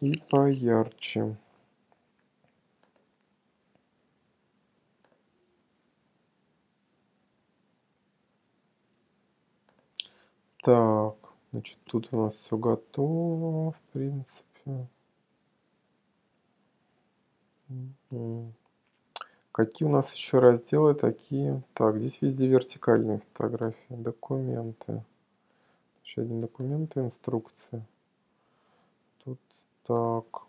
и поярче. Так, значит, тут у нас все готово, в принципе. Какие у нас еще разделы такие? Так, здесь везде вертикальные фотографии, документы. Еще один документ, инструкция. Так,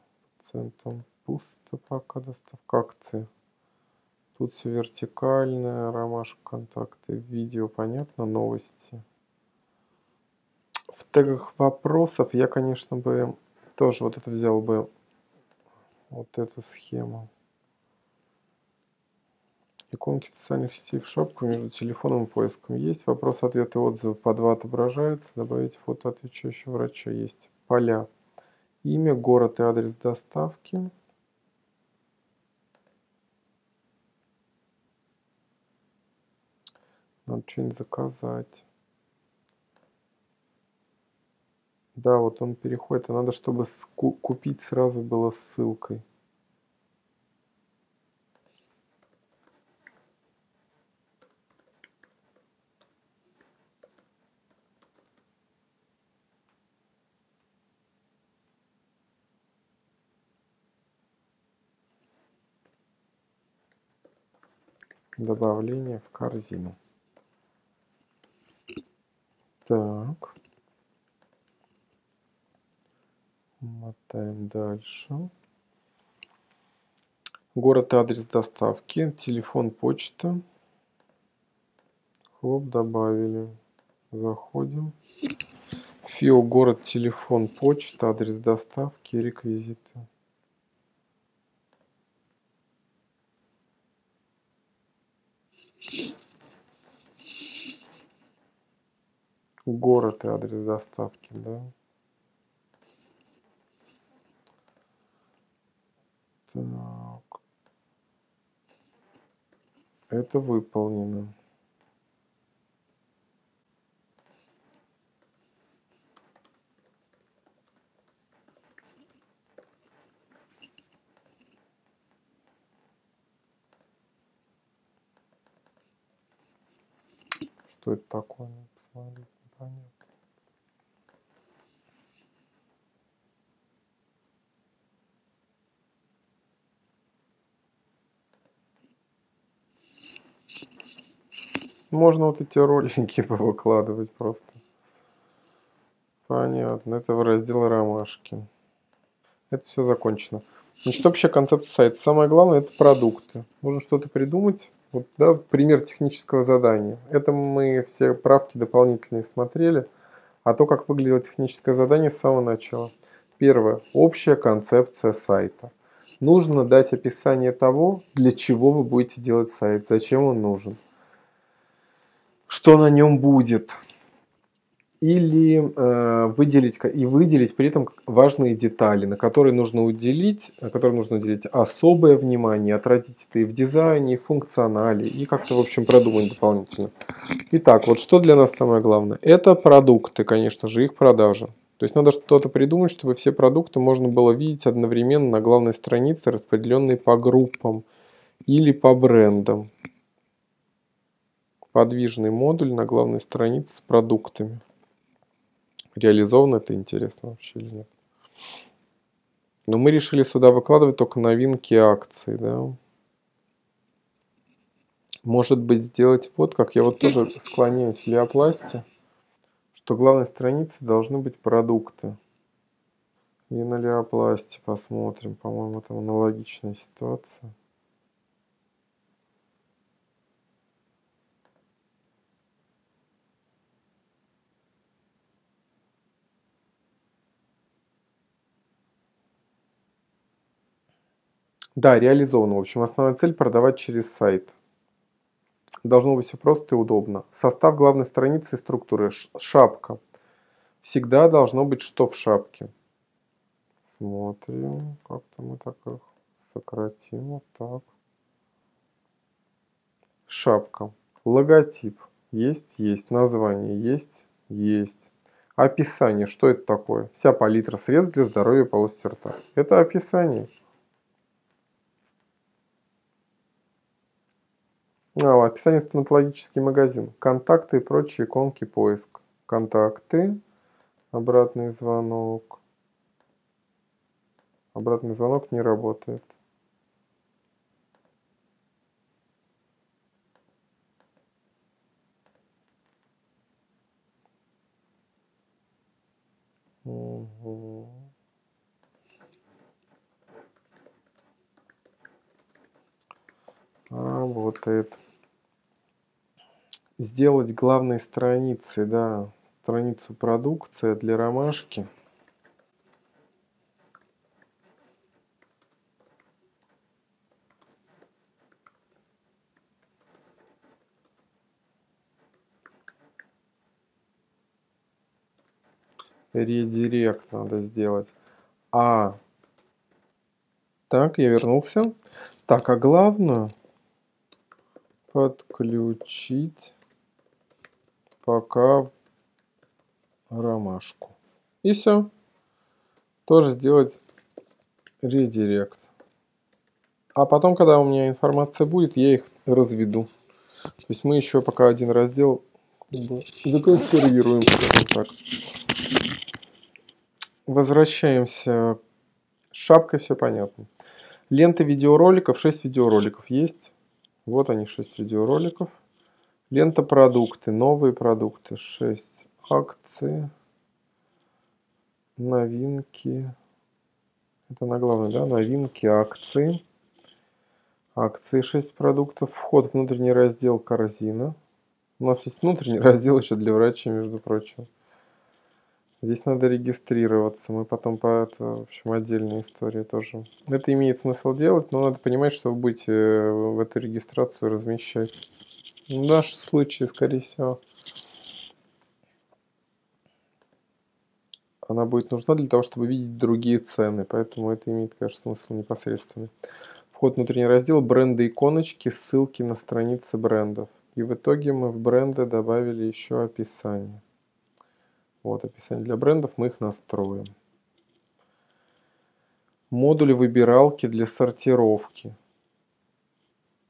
центром пусто пока доставка акции. Тут все вертикальное, ромашка, контакты, видео, понятно, новости. В тегах вопросов я, конечно, бы тоже вот это взял бы, вот эту схему. Иконки социальных сетей в шапку между телефоном и поиском. Есть вопрос, ответы, отзывы по два отображаются. Добавить фото отвечающего врача. Есть поля. Имя, город и адрес доставки. Надо что-нибудь заказать. Да, вот он переходит. А надо, чтобы купить сразу было ссылкой. Добавление в корзину. Так. Мотаем дальше. Город и адрес доставки. Телефон, почта. Хлоп, добавили. Заходим. ФИО, город, телефон, почта, адрес доставки, реквизиты. Город и адрес доставки, да. Так. Это выполнено. Что это такое? Посмотреть Можно вот эти ролики выкладывать просто. Понятно. Это в раздел ромашки. Это все закончено. Значит, общая концепция сайта. Самое главное это продукты. Нужно что-то придумать. Вот, да, пример технического задания. Это мы все правки дополнительные смотрели. А то, как выглядело техническое задание с самого начала. Первое. Общая концепция сайта. Нужно дать описание того, для чего вы будете делать сайт, зачем он нужен что на нем будет, или э, выделить и выделить при этом важные детали, на которые нужно уделить, на которые нужно уделить особое внимание, отразить это и в дизайне, и в функционале, и как-то, в общем, продумать дополнительно. Итак, вот что для нас самое главное? Это продукты, конечно же, их продажа. То есть надо что-то придумать, чтобы все продукты можно было видеть одновременно на главной странице, распределенные по группам или по брендам подвижный модуль на главной странице с продуктами. Реализовано это интересно вообще или нет? Но мы решили сюда выкладывать только новинки акций, да. Может быть сделать вот как я вот тоже склоняюсь в леопласте, что главной странице должны быть продукты. И на леопласте посмотрим, по-моему, там аналогичная ситуация. Да, реализовано. В общем, основная цель продавать через сайт. Должно быть все просто и удобно. Состав главной страницы и структуры. Шапка. Всегда должно быть что в шапке. Смотрим. Как-то мы так их сократим. Вот так. Шапка. Логотип. Есть, есть. Название есть, есть. Описание. Что это такое? Вся палитра средств для здоровья полости рта. Это описание. А, описание стоматологический магазин. Контакты и прочие иконки поиск. Контакты. Обратный звонок. Обратный звонок не работает. Угу. Работает. Сделать главной страницей, да, страницу продукция для ромашки. редирект надо сделать. А, так, я вернулся. Так, а главное подключить пока ромашку. И все. Тоже сделать редирект. А потом, когда у меня информация будет, я их разведу. То есть мы еще пока один раздел законсервируем, скажем так. Возвращаемся. С шапкой все понятно. Лента видеороликов. 6 видеороликов есть. Вот они, 6 видеороликов. Лента продукты. Новые продукты. 6 акции. Новинки. Это на главное, да? Новинки, акции. Акции 6 продуктов. Вход, внутренний раздел, корзина. У нас есть внутренний раздел еще для врачей, между прочим. Здесь надо регистрироваться. Мы потом по это, в общем, отдельная история тоже. Это имеет смысл делать, но надо понимать, что вы будете э, в эту регистрацию размещать. В нашем случае, скорее всего, она будет нужна для того, чтобы видеть другие цены. Поэтому это имеет, конечно, смысл непосредственный. Вход внутренний раздел, бренды, иконочки, ссылки на страницы брендов. И в итоге мы в бренды добавили еще описание. Вот описание для брендов, мы их настроим. Модули выбиралки для сортировки.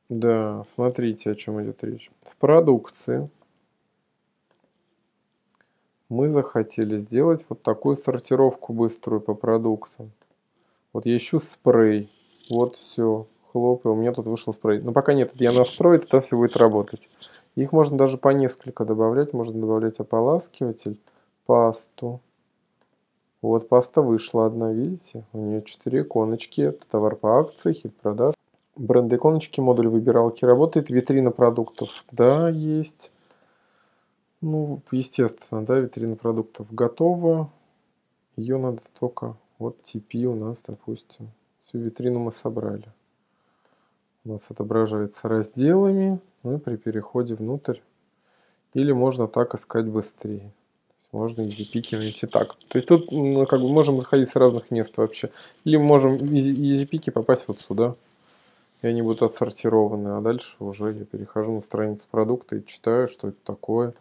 Да, смотрите, о чем идет речь. В продукции мы захотели сделать вот такую сортировку быструю по продуктам. Вот я ищу спрей. Вот все. Хлоп, и у меня тут вышел спрей. Но пока нет, я настрою, тогда все будет работать. Их можно даже по несколько добавлять. Можно добавлять ополаскиватель пасту. Вот паста вышла одна, видите? У нее 4 иконочки. Это товар по акции, хит продаж. Бренд иконочки, модуль выбиралки работает. Витрина продуктов, да, есть. Ну, естественно, да, витрина продуктов готова. Ее надо только, вот TP у нас, допустим. Всю витрину мы собрали. У нас отображается разделами. Ну и при переходе внутрь. Или можно так искать быстрее можно EasyPick найти так. То есть тут ну, как бы можем заходить с разных мест вообще. Или можем EasyPick попасть вот сюда. И они будут отсортированы. А дальше уже я перехожу на страницу продукта и читаю, что это такое.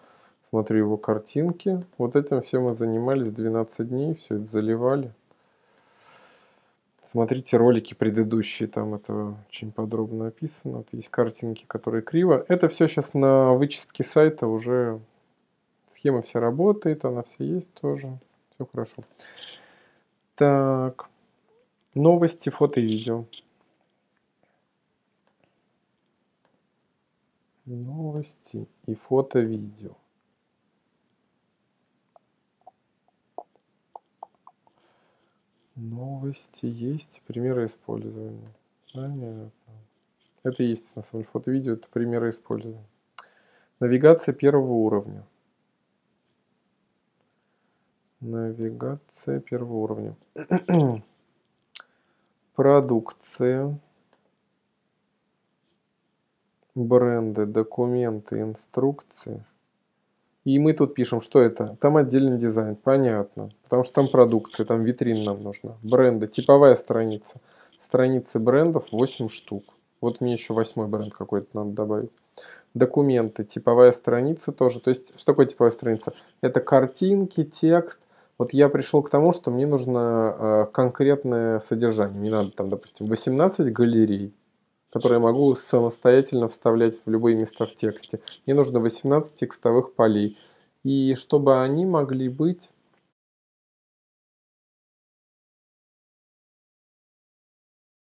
Смотрю его картинки. Вот этим все мы занимались 12 дней. Все это заливали. Смотрите ролики предыдущие, там это очень подробно описано. Вот есть картинки, которые криво. Это все сейчас на вычистке сайта уже Схема вся работает, она все есть тоже. Все хорошо. Так. Новости, фото и видео. Новости и фото-видео. Новости есть, примеры использования. Понятно. Это есть на самом деле фото-видео, это примеры использования. Навигация первого уровня. Навигация первого уровня. Продукция. Бренды, документы, инструкции. И мы тут пишем, что это. Там отдельный дизайн, понятно. Потому что там продукция, там витрина нам нужна. Бренды, типовая страница. Страницы брендов 8 штук. Вот мне еще восьмой бренд какой-то надо добавить. документы, типовая страница тоже. То есть, что такое типовая страница? Это картинки, текст. Вот я пришел к тому, что мне нужно э, конкретное содержание. Мне надо там, допустим, 18 галерей, которые я могу самостоятельно вставлять в любые места в тексте. Мне нужно 18 текстовых полей. И чтобы они могли быть